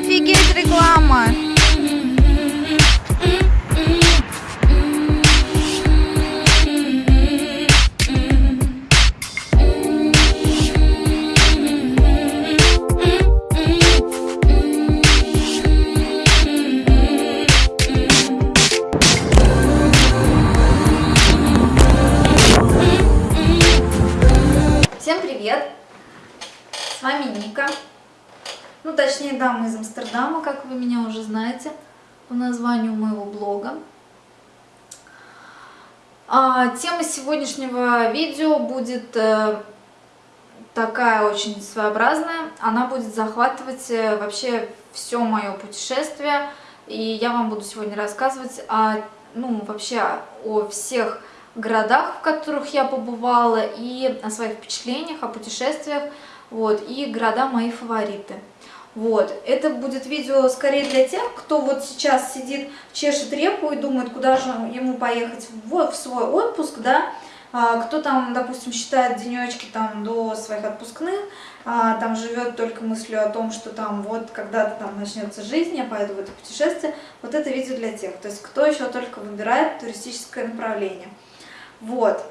Офигеть, реклама! Тема сегодняшнего видео будет э, такая очень своеобразная. Она будет захватывать э, вообще все мое путешествие. И я вам буду сегодня рассказывать о, ну, вообще о всех городах, в которых я побывала, и о своих впечатлениях, о путешествиях, вот, и города мои фавориты. Вот, это будет видео скорее для тех, кто вот сейчас сидит, чешет репу и думает, куда же ему поехать вот в свой отпуск, да, а, кто там, допустим, считает денечки там до своих отпускных, а, там живет только мыслью о том, что там вот когда-то там начнется жизнь, я поеду в это путешествие, вот это видео для тех, то есть кто еще только выбирает туристическое направление. Вот.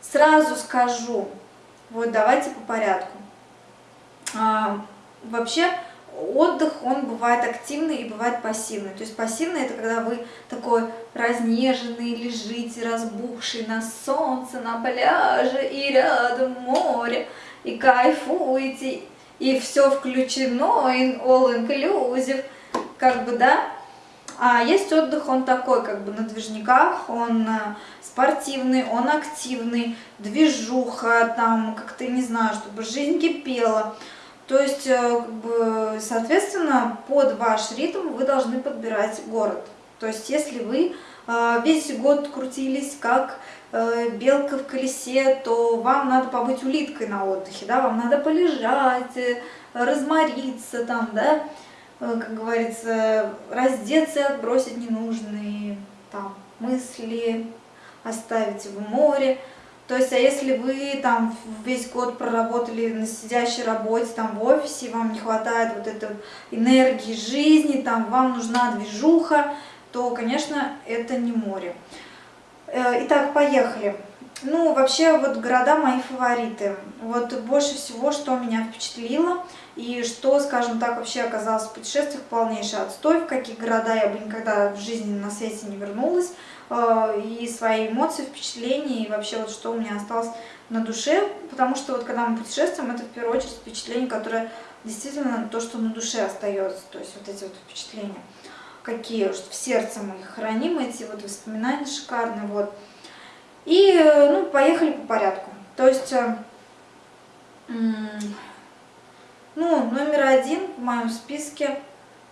Сразу скажу, вот давайте по порядку. Вообще отдых, он бывает активный и бывает пассивный. То есть пассивный это когда вы такой разнеженный, лежите, разбухший на солнце, на пляже и рядом море, и кайфуете, и все включено, и all inclusive, как бы, да, а есть отдых, он такой, как бы на движниках, он э, спортивный, он активный, движуха, там, как-то, не знаю, чтобы жизнь кипела. То есть, э, соответственно, под ваш ритм вы должны подбирать город. То есть, если вы э, весь год крутились как белка в колесе, то вам надо побыть улиткой на отдыхе, да, вам надо полежать, размориться там, да, Э, как говорится, раздеться отбросить ненужные там мысли, оставить в море. То есть, а если вы там весь год проработали на сидящей работе, там в офисе, вам не хватает вот этой энергии жизни, там вам нужна движуха, то, конечно, это не море. Э, итак, поехали. Ну, вообще, вот города мои фавориты. Вот больше всего, что меня впечатлило, и что, скажем так, вообще оказалось в путешествиях полнейший отстой, в какие города я бы никогда в жизни на свете не вернулась, и свои эмоции, впечатления, и вообще вот что у меня осталось на душе, потому что вот когда мы путешествуем, это в первую очередь впечатление, которое действительно то, что на душе остается, то есть вот эти вот впечатления, какие, в сердце мы их храним, эти вот воспоминания шикарные, вот. И, э, ну, поехали по порядку. То есть, э, ну, номер один в моем списке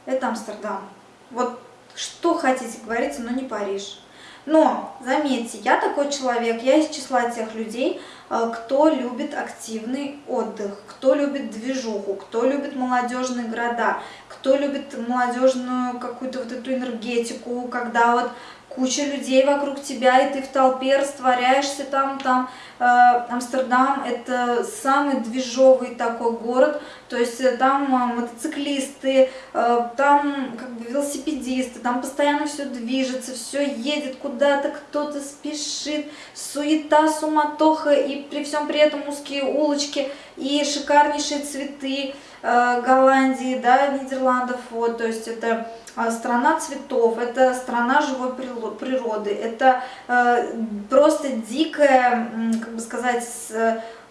это Амстердам. Вот что хотите, говорите, но не Париж. Но, заметьте, я такой человек, я из числа тех людей, э, кто любит активный отдых, кто любит движуху, кто любит молодежные города, кто любит молодежную какую-то вот эту энергетику, когда вот куча людей вокруг тебя, и ты в толпе растворяешься там, там, Амстердам это самый движовый такой город, то есть э, там э, мотоциклисты, э, там как бы велосипедисты, там постоянно все движется, все едет куда-то, кто-то спешит, суета, суматоха, и при всем при этом узкие улочки, и шикарнейшие цветы э, Голландии, да, Нидерландов, вот, то есть это страна цветов, это страна живой природы, это э, просто дикая, как бы сказать,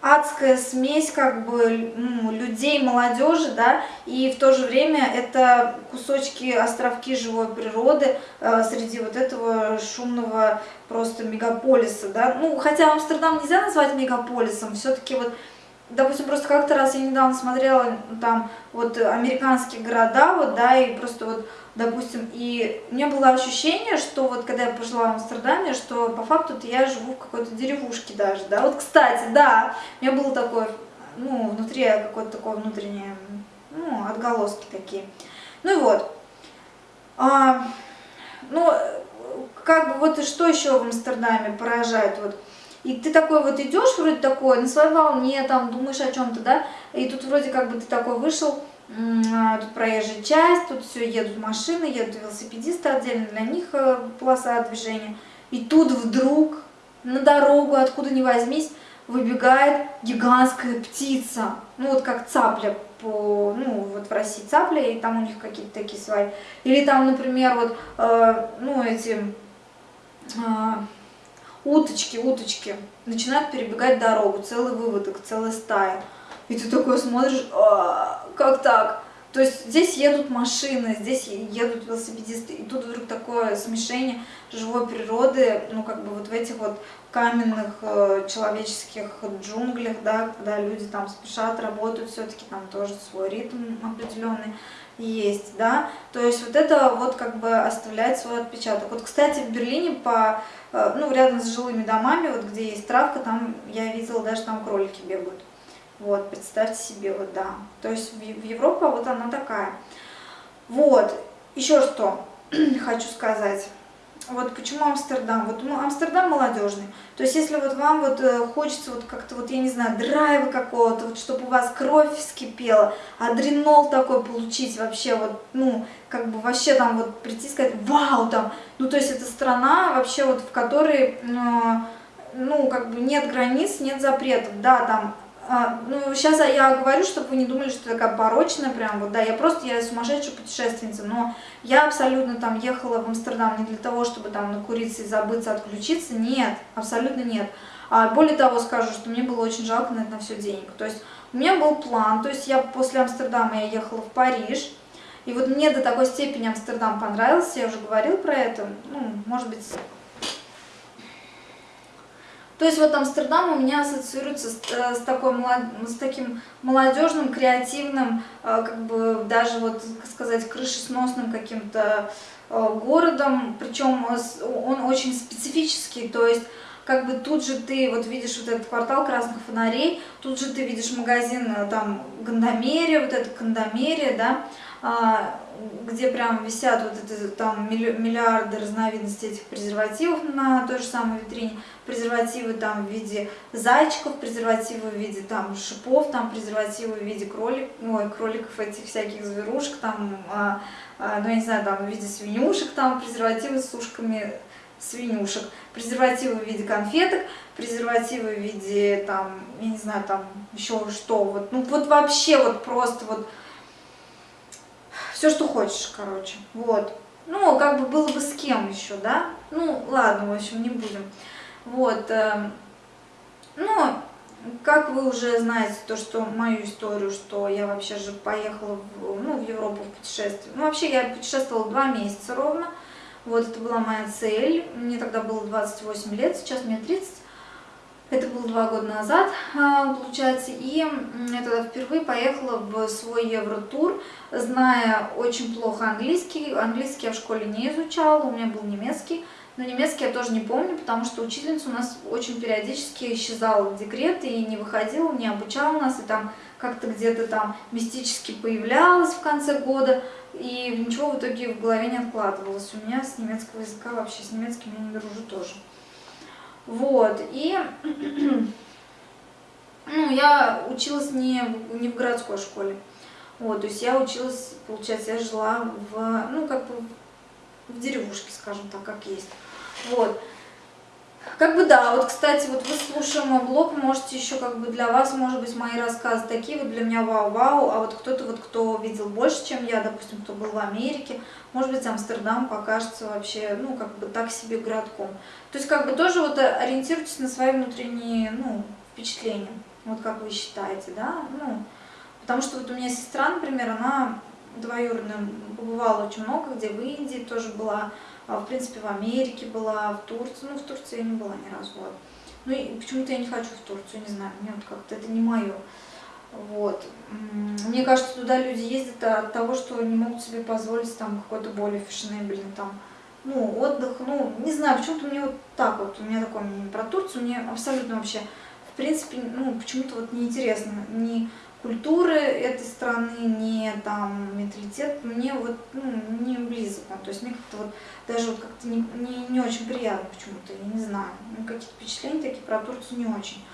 адская смесь как бы людей, молодежи, да, и в то же время это кусочки, островки живой природы э, среди вот этого шумного просто мегаполиса, да, ну, хотя Амстердам нельзя назвать мегаполисом, все-таки вот допустим, просто как-то раз я недавно смотрела там вот американские города, вот, да, и просто вот допустим, и у меня было ощущение, что вот когда я пожила в Амстердаме, что по факту-то я живу в какой-то деревушке даже, да, вот, кстати, да, у меня было такое, ну, внутри какое-то такое внутреннее, ну, отголоски такие, ну и вот, а, ну, как бы вот и что еще в Амстердаме поражает, вот, и ты такой вот идешь, вроде такой, на своей волне, там, думаешь о чем-то, да, и тут вроде как бы ты такой вышел, а, тут проезжая часть, тут все едут машины, едут велосипедисты отдельно, для них э, полоса движения. И тут вдруг на дорогу, откуда ни возьмись, выбегает гигантская птица. Ну вот как цапля, по, ну вот в России цапля, и там у них какие-то такие свои. Или там, например, вот, э, ну эти э, уточки, уточки начинают перебегать дорогу, целый выводок, целая стая. И ты такой смотришь, а, как так? То есть здесь едут машины, здесь едут велосипедисты, и тут вдруг такое смешение живой природы, ну как бы вот в этих вот каменных э, человеческих джунглях, да, когда люди там спешат, работают, все-таки там тоже свой ритм определенный есть, да, то есть вот это вот как бы оставляет свой отпечаток. Вот, кстати, в Берлине по, э, ну, рядом с жилыми домами, вот где есть травка, там я видела, даже там кролики бегают. Вот, представьте себе, вот, да. То есть в, в Европа вот она такая. Вот, еще что хочу сказать. Вот почему Амстердам? Вот ну, Амстердам молодежный. То есть если вот вам вот э, хочется вот как-то вот, я не знаю, драйва какого-то, вот чтобы у вас кровь вскипела, адренол такой получить вообще вот, ну, как бы вообще там вот прийти и сказать, вау, там, ну, то есть это страна вообще вот, в которой, э, ну, как бы нет границ, нет запретов, да, там а, ну, сейчас я говорю, чтобы вы не думали, что такая порочная прям, вот, да, я просто, я сумасшедшая путешественница, но я абсолютно там ехала в Амстердам не для того, чтобы там накуриться и забыться, отключиться, нет, абсолютно нет. А более того скажу, что мне было очень жалко на это все денег, то есть у меня был план, то есть я после Амстердама я ехала в Париж, и вот мне до такой степени Амстердам понравился, я уже говорила про это, ну, может быть, то есть вот Амстердам у меня ассоциируется с, э, с, такой, с таким молодежным, креативным, э, как бы даже вот, сказать, крышесносным каким-то э, городом, причем он очень специфический, то есть как бы тут же ты вот видишь вот этот квартал красных фонарей, тут же ты видишь магазин там Гандамерия, вот это Кандамерия, да, а, где прям висят вот это там миллиарды разновидностей этих презервативов на той же самой витрине, презервативы там в виде зайчиков, презервативы в виде там шипов, там презервативы в виде кролик, ой, кроликов этих всяких зверушек, там, а, а, ну я не знаю, там в виде свинюшек, там презервативы с ушками свинюшек, презервативы в виде конфеток, презервативы в виде там, я не знаю, там еще что, вот, ну вот вообще вот просто вот все, что хочешь, короче, вот. Ну, как бы было бы с кем еще, да? Ну, ладно, в общем, не будем. Вот. Э, ну, как вы уже знаете, то, что мою историю, что я вообще же поехала в, ну, в Европу в путешествие. Ну, вообще, я путешествовала два месяца ровно. Вот, это была моя цель. Мне тогда было 28 лет, сейчас мне 30. Это было два года назад, а, получается, и я тогда впервые поехала в свой Евротур, зная очень плохо английский. Английский я в школе не изучала, у меня был немецкий, но немецкий я тоже не помню, потому что учительница у нас очень периодически исчезала в декрет и не выходила, не обучала нас, и там как-то где-то там мистически появлялась в конце года, и ничего в итоге в голове не откладывалось. У меня с немецкого языка вообще, с немецким я не дружу тоже. Вот, и ну, я училась не, не в городской школе. Вот, то есть я училась, получается, я жила в, ну, как бы в деревушке, скажем так, как есть. Вот. Как бы да, вот, кстати, вот вы слушая мой блог, можете еще как бы для вас, может быть, мои рассказы такие, вот для меня вау-вау, а вот кто-то вот, кто видел больше, чем я, допустим, кто был в Америке, может быть, Амстердам покажется вообще, ну, как бы так себе городком. То есть, как бы тоже вот ориентируйтесь на свои внутренние, ну, впечатления, вот как вы считаете, да, ну, потому что вот у меня сестра, например, она двоюродная, побывала очень много где, в Индии тоже была, в принципе, в Америке была, в Турции, ну, в Турции я не была ни разу, вот. Ну, и почему-то я не хочу в Турцию, не знаю, мне вот как-то это не мое. Вот. Мне кажется, туда люди ездят от того, что не могут себе позволить там какой-то более фешенебельный там, ну, отдых, ну, не знаю, почему-то мне вот так вот, у меня такое мнение про Турцию, мне абсолютно вообще, в принципе, ну, почему-то вот неинтересно, ни культуры этой страны, ни там менталитет, мне вот, ну, не близок, то есть мне как-то вот, даже вот как-то не, не, не очень приятно почему-то, я не знаю, ну, какие-то впечатления такие про Турцию не очень.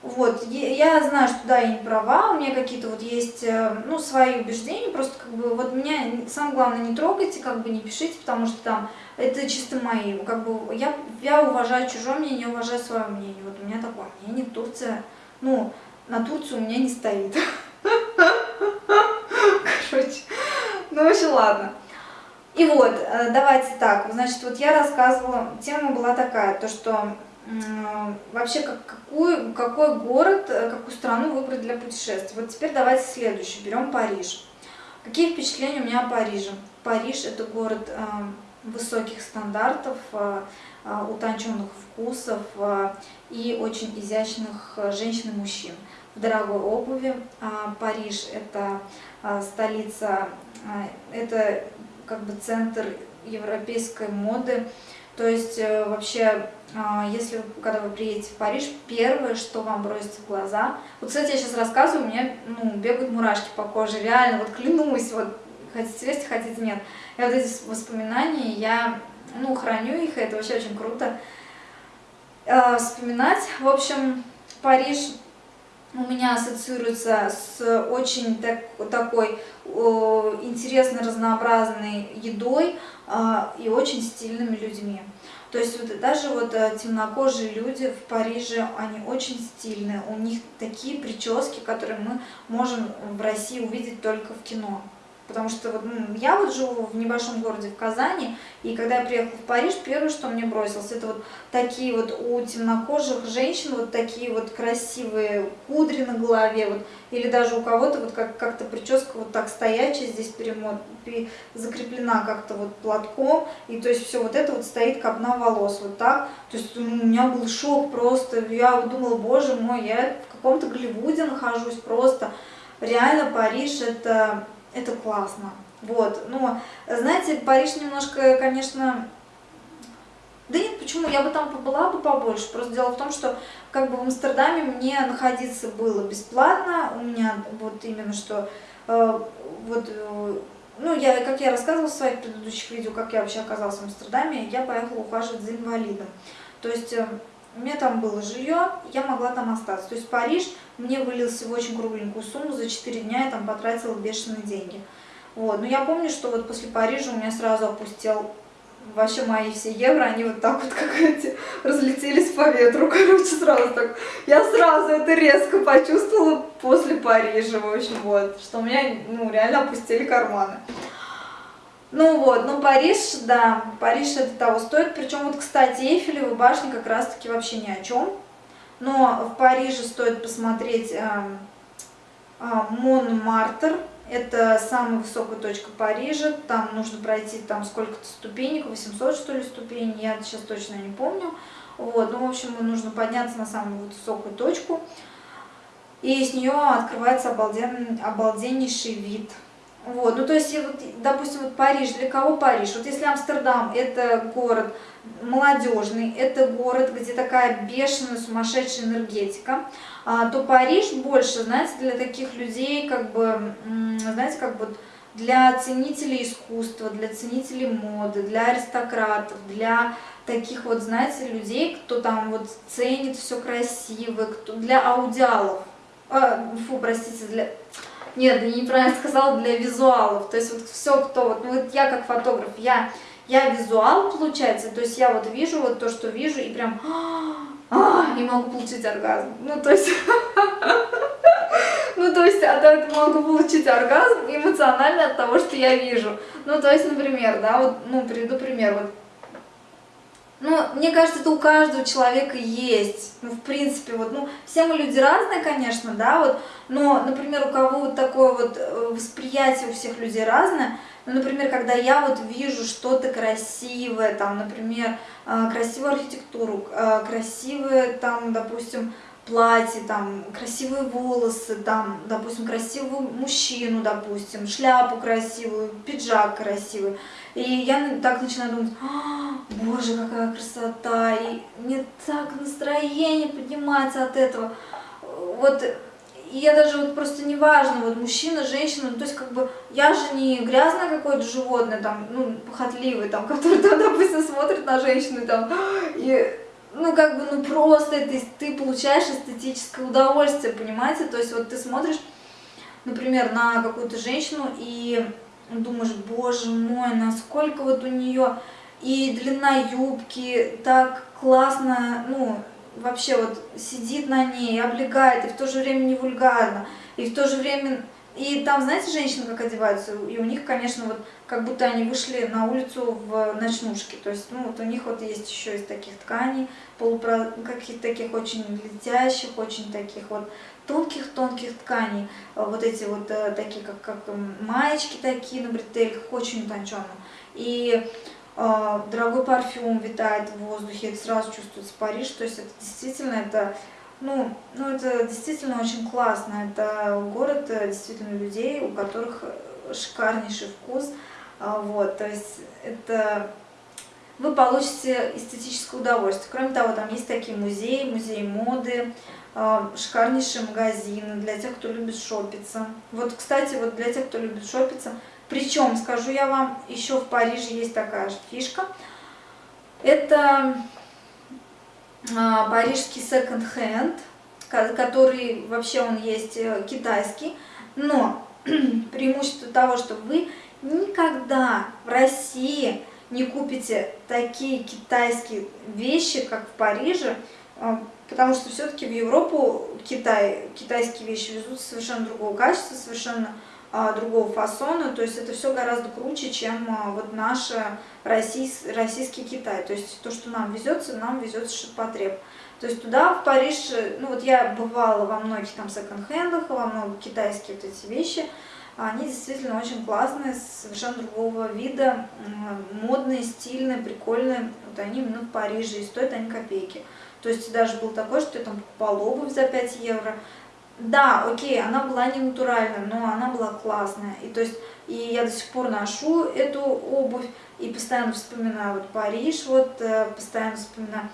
Вот, я знаю, что да, я не права, у меня какие-то вот есть, э, ну, свои убеждения, просто как бы вот меня, самое главное, не трогайте, как бы не пишите, потому что там это чисто мои, как бы я, я уважаю чужое мнение, не уважаю свое мнение, вот у меня такое мнение, Турция, ну, на Турцию у меня не стоит. Короче, ну, в общем, ладно. И вот, э, давайте так, значит, вот я рассказывала, тема была такая, то, что вообще как, какой, какой город, э, какую страну выбрать для путешествия. Вот теперь давайте следующий, берем Париж. Какие впечатления у меня о Париже? Париж это город э, высоких стандартов, утонченных вкусов и очень изящных женщин и мужчин. Дорогой обуви. Э, Париж это э, столица, э, это как бы центр европейской моды. То есть э, вообще а, если когда вы приедете в Париж, первое, что вам бросится в глаза, вот, кстати, я сейчас рассказываю, у меня ну, бегают мурашки по коже, реально, вот клянусь, вот хотите верьте, хотите нет. И вот эти воспоминания, я, ну, храню их, и это вообще очень круто э, вспоминать. В общем, Париж у меня ассоциируется с очень так, такой о, интересной, разнообразной едой э, и очень стильными людьми. То есть вот даже вот э, темнокожие люди в Париже, они очень стильные, у них такие прически, которые мы можем в России увидеть только в кино. Потому что вот, я вот живу в небольшом городе, в Казани, и когда я приехала в Париж, первое, что мне бросилось, это вот такие вот у темнокожих женщин, вот такие вот красивые кудри на голове, вот, или даже у кого-то вот как- как-то прическа вот так стоячая, здесь перемот, закреплена как-то вот платком, и то есть все вот это вот стоит копна волос, вот так. То есть у меня был шок просто, я думала, боже мой, я в каком-то Голливуде нахожусь просто. Реально Париж это это классно. Вот, но, знаете, Париж немножко, конечно, да нет, почему, я бы там побыла бы побольше, просто дело в том, что как бы в Амстердаме мне находиться было бесплатно, у меня вот именно что, э, вот, э, ну, я, как я рассказывала в своих предыдущих видео, как я вообще оказалась в Амстердаме, я поехала ухаживать за инвалидом, то есть... Э, у меня там было жилье, я могла там остаться. То есть Париж мне вылился в очень кругленькую сумму, за 4 дня я там потратила бешеные деньги. Вот. Но я помню, что вот после Парижа у меня сразу опустил вообще мои все евро, они вот так вот, как эти, разлетелись по ветру, короче, сразу так. Я сразу это резко почувствовала после Парижа, в общем, вот, что у меня, ну, реально опустили карманы. Ну вот, ну Париж, да, Париж это того стоит. Причем вот, кстати, Эйфелева башня как раз-таки вообще ни о чем. Но в Париже стоит посмотреть э, э, Монмартр. Это самая высокая точка Парижа. Там нужно пройти там сколько-то ступенек, 800 что ли ступеней, я сейчас точно не помню. Вот, ну в общем, нужно подняться на самую высокую точку. И с нее открывается обалден, обалденнейший вид вот, ну то есть, вот, допустим, вот Париж, для кого Париж? Вот если Амстердам это город молодежный, это город, где такая бешеная, сумасшедшая энергетика, а, то Париж больше, знаете, для таких людей, как бы, знаете, как бы для ценителей искусства, для ценителей моды, для аристократов, для таких вот, знаете, людей, кто там вот ценит все красивое, кто для аудиалов, а, фу, простите, для нет, я неправильно сказала, для визуалов. То есть вот все, кто, вот, ну вот я как фотограф, я, я визуал, получается, то есть я вот вижу вот то, что вижу, и прям, а, и могу получить оргазм. Ну, то есть, ну, то есть от этого могу получить оргазм эмоционально от того, что я вижу. Ну, то есть, например, да, вот, ну, приведу пример, вот, ну, мне кажется, это у каждого человека есть. Ну, в принципе, вот, ну, все мы люди разные, конечно, да, вот, но, например, у кого вот такое вот э, восприятие у всех людей разное, ну, например, когда я вот вижу что-то красивое, там, например, э, красивую архитектуру, э, красивые, там, допустим, платье, там, красивые волосы, там, допустим, красивого мужчину, допустим, шляпу красивую, пиджак красивый. И я так начинаю думать, а, боже, какая красота, и мне так настроение поднимается от этого. Вот, и я даже вот просто неважно, вот мужчина, женщина, ну, то есть как бы я же не грязное какое-то животное, там, ну, похотливый, там, который там, допустим, смотрит на женщину, там, и ну, как бы, ну, просто это, ты получаешь эстетическое удовольствие, понимаете? То есть вот ты смотришь, например, на какую-то женщину и думаешь, боже мой, насколько вот у нее и длина юбки так классно, ну, вообще вот сидит на ней, облегает, и в то же время не вульгарно, и в то же время... И там, знаете, женщины как одеваются, и у них, конечно, вот как будто они вышли на улицу в ночнушке, то есть, ну, вот у них вот есть еще из таких тканей, полупро... каких-то таких очень летящих, очень таких вот тонких-тонких тканей, вот эти вот э, такие, как, как маечки такие на бретельках, очень утонченно. И э, дорогой парфюм витает в воздухе, это сразу чувствуется Париж, то есть это действительно, это, ну, ну, это действительно очень классно, это город э, действительно людей, у которых шикарнейший вкус, э, вот, то есть это вы получите эстетическое удовольствие. Кроме того, там есть такие музеи, музеи моды, а, шикарнейшие магазины для тех, кто любит шопиться. Вот, кстати, вот для тех, кто любит шопиться, причем, скажу я вам, еще в Париже есть такая же фишка. Это а, парижский секонд-хенд, который вообще он есть э, китайский, но преимущество того, что вы никогда в России не купите такие китайские вещи, как в Париже, а, потому что все-таки в Европу Китай, китайские вещи везут совершенно другого качества, совершенно а, другого фасона, то есть это все гораздо круче, чем а, вот наш российс, российский Китай, то есть то, что нам везется, нам везется ширпотреб. То есть туда, в Париж, ну вот я бывала во многих там секонд-хендах, во многих китайские вот эти вещи, они действительно очень классные, совершенно другого вида, модные, стильные, прикольные. Вот они именно в Париже, и стоят они копейки. То есть даже был такой, что я там покупала обувь за 5 евро. Да, окей, она была не натуральная, но она была классная. И то есть и я до сих пор ношу эту обувь и постоянно вспоминаю вот Париж, вот э, постоянно вспоминаю.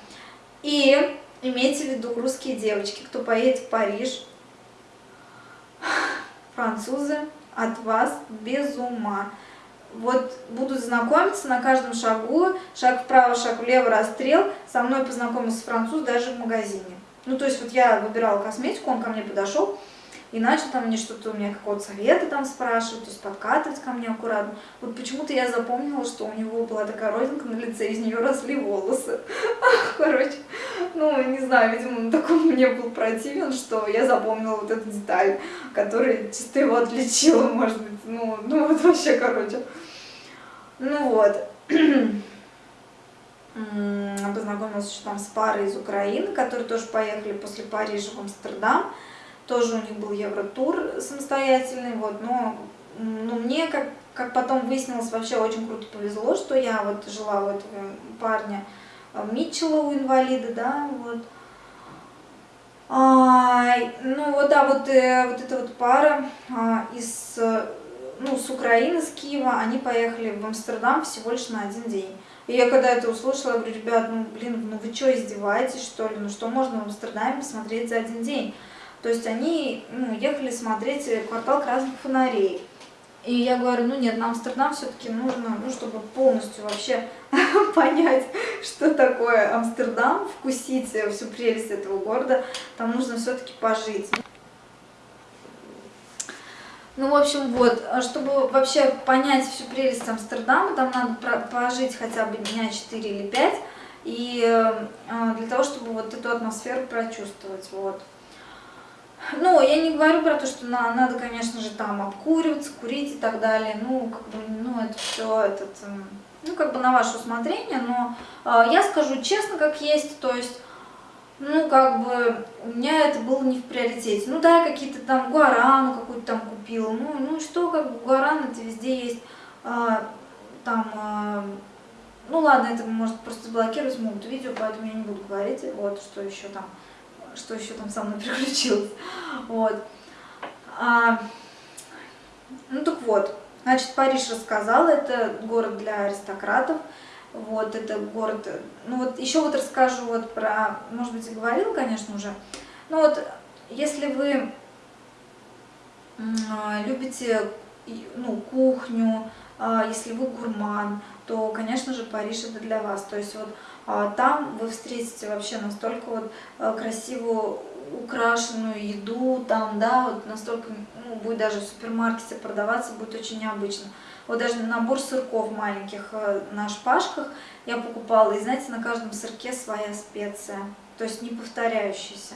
И имейте в виду, русские девочки, кто поедет в Париж, французы, от вас без ума. Вот будут знакомиться на каждом шагу, шаг вправо, шаг влево, расстрел. Со мной познакомился француз даже в магазине. Ну, то есть вот я выбирала косметику, он ко мне подошел, и начал там мне что-то, у меня какого-то совета там спрашивать, то есть подкатывать ко мне аккуратно. Вот почему-то я запомнила, что у него была такая родинка на лице, из нее росли волосы. Короче, ну, не знаю, видимо, он такой мне был противен, что я запомнила вот эту деталь, которая чисто его отличила, может быть, ну, ну вот вообще, короче. Ну вот. Познакомилась еще там с парой из Украины, которые тоже поехали после Парижа в Амстердам. Тоже у них был евротур самостоятельный, вот, но ну, мне, как, как потом выяснилось, вообще очень круто повезло, что я вот жила у этого парня э, Митчелла, у инвалида, да, вот. А, ну вот, да, вот, э, вот эта вот пара а, из, ну, с Украины, с Киева, они поехали в Амстердам всего лишь на один день. И я когда это услышала, говорю, ребят, ну, блин, ну вы что, издеваетесь, что ли? Ну что можно в Амстердаме посмотреть за один день? То есть они ну, ехали смотреть квартал красных фонарей. И я говорю, ну нет, на Амстердам все-таки нужно, ну, чтобы полностью вообще понять, что такое Амстердам, вкусить всю прелесть этого города, там нужно все-таки пожить. Ну, в общем, вот, чтобы вообще понять всю прелесть Амстердама, там надо пожить хотя бы дня 4 или 5, и э, для того, чтобы вот эту атмосферу прочувствовать, вот. Ну, я не говорю про то, что на, надо, конечно же, там обкуриваться, курить и так далее. Ну, как бы, ну, это все, этот, эм, ну, как бы на ваше усмотрение. Но э, я скажу честно, как есть, то есть, ну, как бы, у меня это было не в приоритете. Ну, да, какие-то там гуарану какую-то там купила. Ну, ну, что, как бы, гуаран это везде есть. Э, там, э, ну, ладно, это может просто заблокировать могут видео, поэтому я не буду говорить, вот, что еще там что еще там со мной приключилось. Вот. А, ну так вот, значит, Париж рассказала, это город для аристократов. Вот, это город, ну вот еще вот расскажу вот про, может быть, и говорила, конечно, уже. Ну вот, если вы любите, ну, кухню, а, если вы гурман, то, конечно же, Париж это для вас. То есть вот а, там вы встретите вообще настолько вот а, красивую украшенную еду, там, да, вот настолько, ну, будет даже в супермаркете продаваться, будет очень необычно. Вот даже набор сырков маленьких э, на шпажках я покупала, и знаете, на каждом сырке своя специя, то есть не повторяющаяся.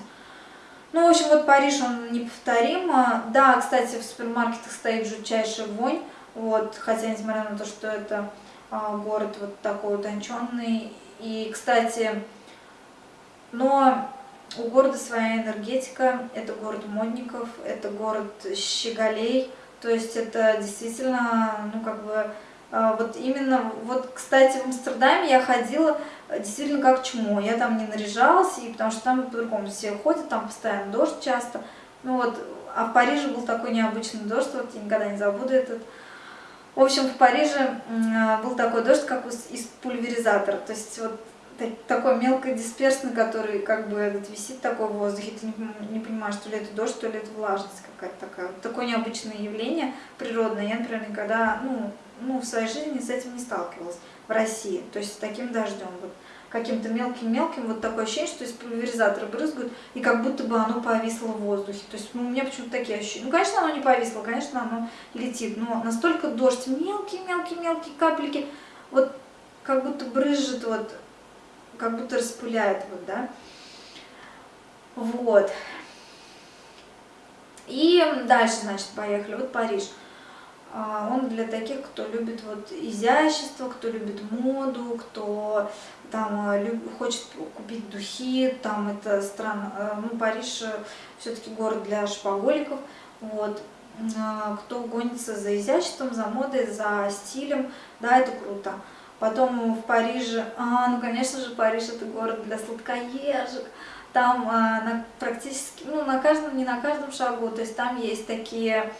Ну, в общем, вот Париж, он неповторим. Да, кстати, в супермаркетах стоит жутчайшая вонь, вот, хотя, несмотря на то, что это а, город вот такой утонченный. И, кстати, но у города своя энергетика, это город модников, это город щеголей, то есть это действительно, ну, как бы, а, вот именно, вот, кстати, в Амстердаме я ходила действительно как чмо, я там не наряжалась, и потому что там по-другому все ходят, там постоянно дождь часто, ну вот, а в Париже был такой необычный дождь, вот я никогда не забуду этот, в общем, в Париже был такой дождь, как из пульверизатора, то есть вот такой мелкодисперсный, который как бы этот висит такой в воздухе, ты не, не понимаешь, то ли это дождь, то ли это влажность какая-то такая. Вот такое необычное явление природное. Я, например, никогда ну, ну, в своей жизни с этим не сталкивалась в России, то есть с таким дождем. Вот каким-то мелким-мелким, вот такое ощущение, что из пульверизатора брызгают, и как будто бы оно повисло в воздухе. То есть ну, у меня почему-то такие ощущения. Ну, конечно, оно не повисло, конечно, оно летит, но настолько дождь, мелкие-мелкие-мелкие капельки, вот как будто брызжет вот как будто распыляет, вот, да. Вот. И дальше, значит, поехали. Вот Париж. А, он для таких, кто любит вот изящество, кто любит моду, кто там а, люб, хочет купить духи, там это страна, а, ну Париж все-таки город для шпаголиков, вот, кто гонится за изяществом, за модой, за стилем, да, это круто. Потом в Париже, а, ну, конечно же, Париж это город для сладкоежек. Там а, на, практически, ну, на каждом, не на каждом шагу, то есть там есть такие,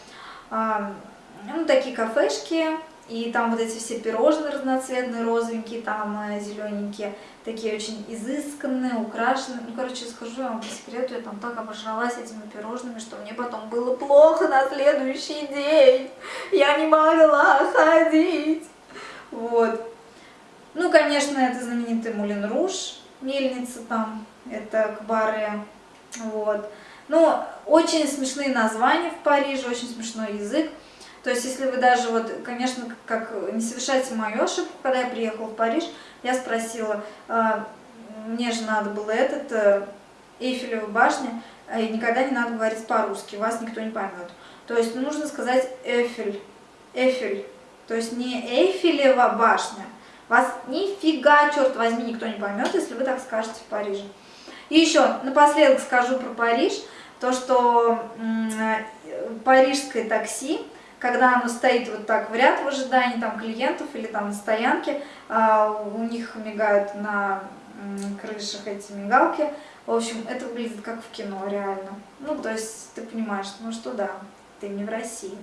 а, ну, такие кафешки, и там вот эти все пирожные разноцветные, розовенькие, там а, зелененькие, такие очень изысканные, украшенные. Ну, короче, схожу, я вам по секрету, я там так обожралась этими пирожными, что мне потом было плохо на следующий день. Я не могла ходить. Вот. Ну, конечно, это знаменитый Мулин Руш, мельница там, это Кбаре, вот. Ну, очень смешные названия в Париже, очень смешной язык. То есть, если вы даже, вот, конечно, как не совершайте мою ошибку, когда я приехала в Париж, я спросила, э, мне же надо было этот, э, Эйфелева башня, и никогда не надо говорить по-русски, вас никто не поймет. То есть, нужно сказать Эйфель, Эйфель, то есть не Эйфелева башня, вас нифига, черт возьми, никто не поймет, если вы так скажете в Париже. И еще напоследок скажу про Париж, то, что парижское такси, когда оно стоит вот так в ряд в ожидании там клиентов или там на стоянке, а, у них мигают на крышах эти мигалки. В общем, это выглядит как в кино, реально. Ну, то есть ты понимаешь, ну что да, ты не в России.